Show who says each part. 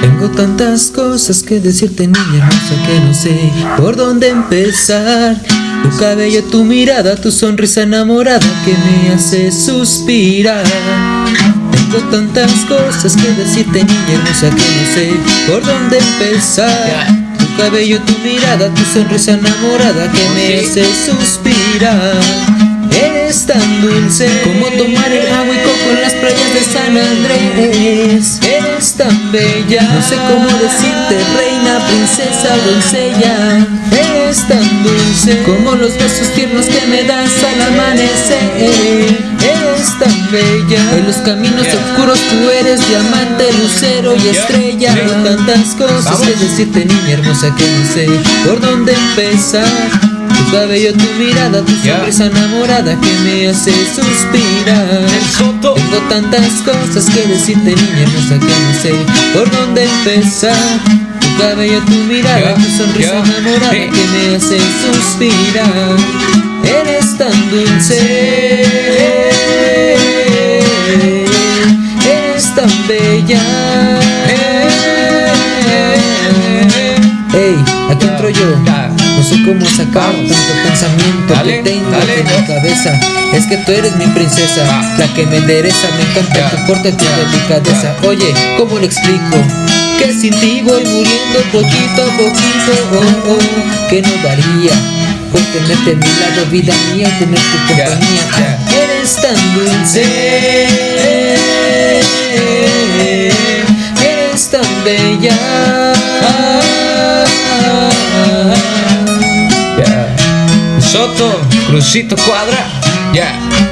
Speaker 1: Tengo tantas cosas que decirte niña hermosa que no sé por dónde empezar. Tu cabello, tu mirada, tu sonrisa enamorada que me hace suspirar. Tengo tantas cosas que decirte niña hermosa que no sé por dónde empezar. Tu cabello, tu mirada, tu sonrisa enamorada que me hace suspirar. Eres tan dulce como tomar el agua y coco en las playas de San Andrés bella, no sé cómo decirte reina, princesa, doncella. Eres tan dulce. Como los besos tiernos que me das al amanecer. Eres tan bella, en los caminos oscuros tú eres diamante, lucero y estrella. Tengo tantas cosas que decirte niña hermosa que no sé por dónde empezar tu cabello, tu mirada, tu sonrisa enamorada que me hace suspirar. Tengo tantas cosas que decirte niña hermosa que no sé por dónde empezar. Tu cabello, tu mirada, tu sonrisa enamorada que me hace suspirar. Eres tan dulce. Eres tan bella Aquí entro yo. No sé cómo sacar tanto pensamiento que tengo en mi cabeza. Es que tú eres mi princesa, la que me endereza Me encanta tu porte, tu delicadeza. Oye, ¿cómo le explico? Que sin ti voy muriendo poquito a poquito Oh, oh, que no daría por tenerte a mi lado, vida mía, tener tu compañía. Eres tan dulce. Eres tan bella
Speaker 2: Soto, Crucito Cuadra, ya.